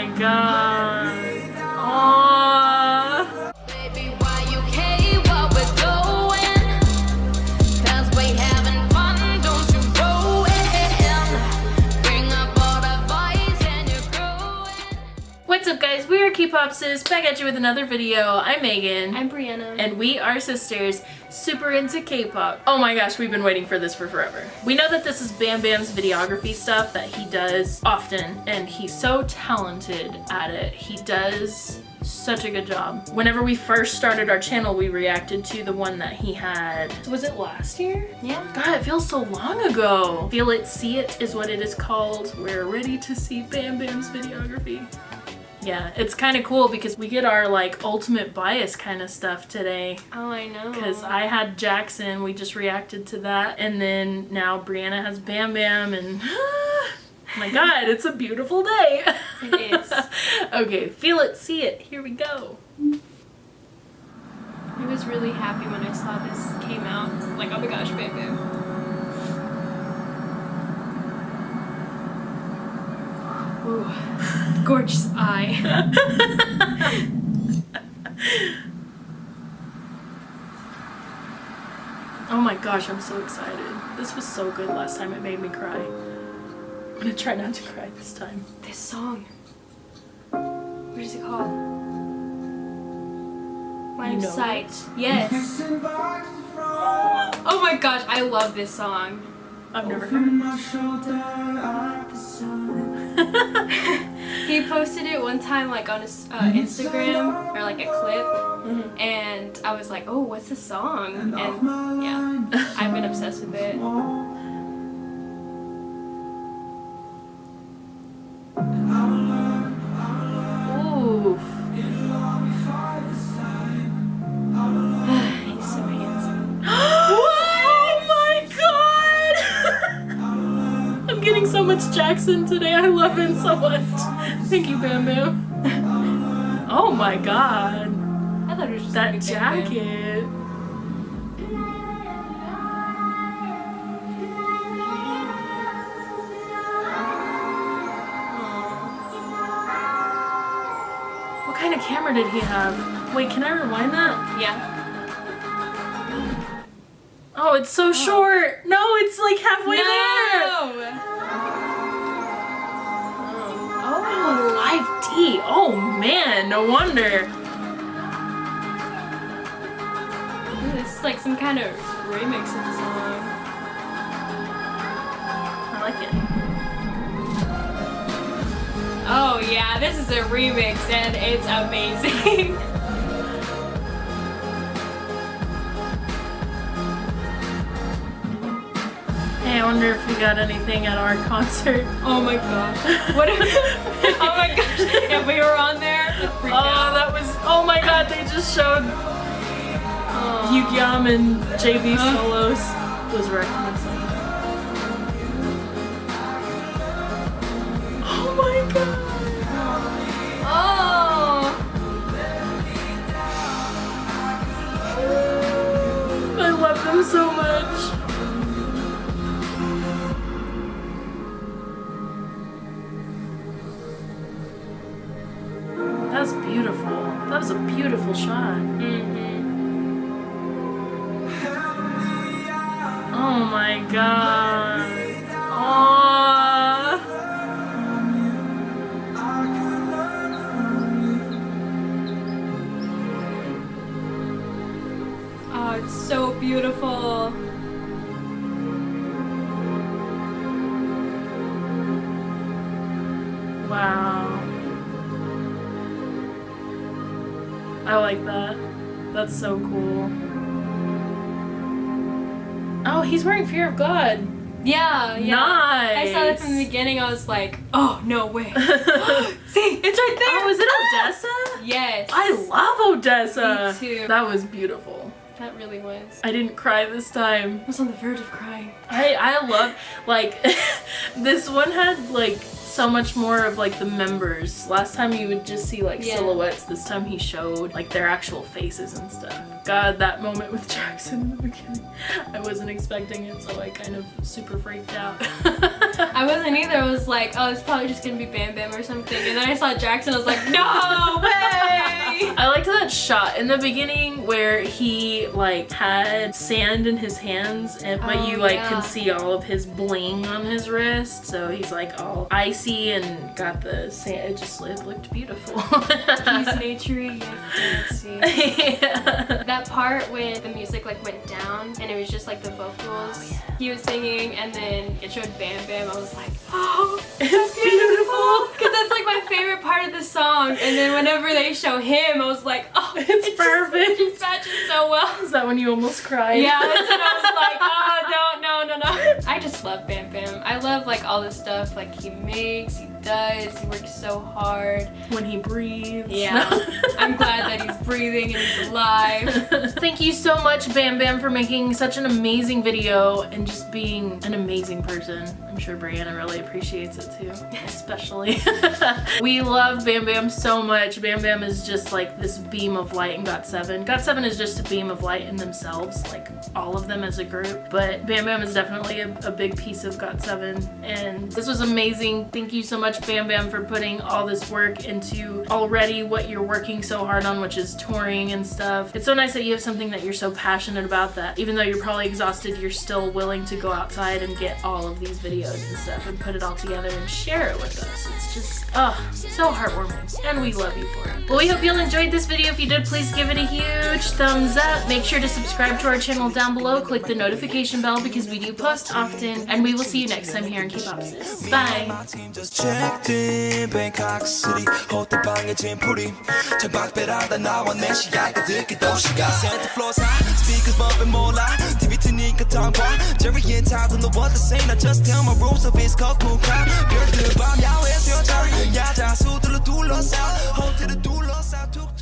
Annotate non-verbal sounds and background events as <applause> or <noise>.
my god. Aww. Baby, why you care what we're doing? 'Cause we having fun, don't you ruin. Bring up all the boys and you're growing. What's up guys? We are K-Popsis back at you with another video. I'm Megan. I'm Brianna. and we are sisters super into K-pop. Oh my gosh, we've been waiting for this for forever. We know that this is Bam Bam's videography stuff that he does often and he's so talented at it. He does such a good job. Whenever we first started our channel, we reacted to the one that he had. Was it last year? yeah. God, it feels so long ago. Feel It, See It is what it is called. We're ready to see Bam Bam's videography. Yeah, it's kind of cool because we get our like ultimate bias kind of stuff today. Oh, I know. Because I had Jackson, we just reacted to that, and then now Brianna has Bam Bam, and <laughs> oh my god, it's a beautiful day. It is. <laughs> okay, feel it, see it, here we go. I was really happy when I saw this came out. Like, oh my gosh, Bam Bam. Ooh, gorgeous eye. <laughs> Oh my gosh, I'm so excited. This was so good last time, it made me cry. I'm gonna try not to cry this time. this song. What is it called? Line You of know Sight. Yes. Oh my gosh, I love this song. I've never heard <laughs> He posted it one time like on his uh, Instagram or like a clip Mhm. and I was like, oh, what's the song? And yeah, I've been obsessed with it. I'm getting so much Jackson today. I love him so much. Thank you, Bam Bam. Oh my god. I thought it was just That like a Bam Bam. jacket. What kind of camera did he have? Wait, can I rewind that? Yeah. Oh, it's so oh. short. No, it's like halfway there. Oh, 5D. Oh man, no wonder. Ooh, this is like some kind of remix of the song. I like it. Oh yeah, this is a remix and it's amazing. <laughs> wonder if we got anything at our <laughs> concert. oh my gosh. What if, <laughs> Oh my gosh. If we were on there, Oh, out. that was. Oh my god, they just showed Oh. Yugyeom and JB Uh. solos. Was recommended. That's beautiful. That was a beautiful shot. Mhm. Oh my god. I like that. That's so cool. Oh, he's wearing Fear of God. Yeah, yeah. Nice. I saw that from the beginning. I was like, oh no way. <laughs> <gasps> See, it's right there. Oh, is it ah! ODESZA? Yes. I love ODESZA. Me too. That was beautiful. That really was. I didn't cry this time. I was on the verge of crying. I I love like <laughs> this one had like so much more of like the members. Last time you would just see like Yeah. silhouettes. This time he showed like their actual faces and stuff. God, that moment with <laughs> Jackson in the beginning. I wasn't expecting it, so I kind of super freaked out. <laughs> I wasn't either. I was like, oh, it's probably just gonna be Bam Bam or something. And then I saw Jackson. I was like, no way. <laughs> I liked that shot in the beginning where he like had sand in his hands and but Oh, you like yeah. can see all of his bling on his wrist so he's like all and got the sand it just it looked beautiful He's <laughs> naturey yet fancy. yeah. That part when the music like went down and it was just like the vocals. Oh, he was singing and then it showed Bam Bam. I was like, <gasps> oh, it's beautiful because that's like my favorite part of the song. And then whenever they show him, I was like, oh, It's it just- perfect. it just matches so well. is that when you almost cried Yeah, that's when I was like, oh, no, no, no. <laughs> I just love Bam Bam. I love like all the stuff like he makes, he does, he works so hard. when he breathes Yeah. <laughs> I'm glad that he's breathing and he's alive. <laughs> Thank you so much, Bam Bam, for making such an amazing video and just being an amazing person. Sure Brianna really appreciates it too, <laughs> especially. <laughs> we love Bam Bam so much. Bam Bam is just like this beam of light in GOT7. GOT7 is just a beam of light in themselves, like all of them as a group, but Bam Bam is definitely a, a big piece of GOT7 and this was amazing. Thank you so much, Bam Bam, for putting all this work into already what you're working so hard on, which is touring and stuff. It's so nice that you have something that you're so passionate about that even though you're probably exhausted, you're still willing to go outside and get all of these videos and stuff and put it all together and share it with us. It's just, oh, so heartwarming. And we love you for it. Well, we hope you all enjoyed this video. If you did, please give it a huge thumbs up. Make sure to subscribe to our channel down below. Click the notification bell because we do post often. And we will see you next time here in K-Pop Sis. Bye! we could talk why Jerry and Todd in the world the same. I just tell my rules of it's called cool crime 별들 밤 야외에서 여자 야자 수들을 둘러싸 호텔을 둘러싸 툭툭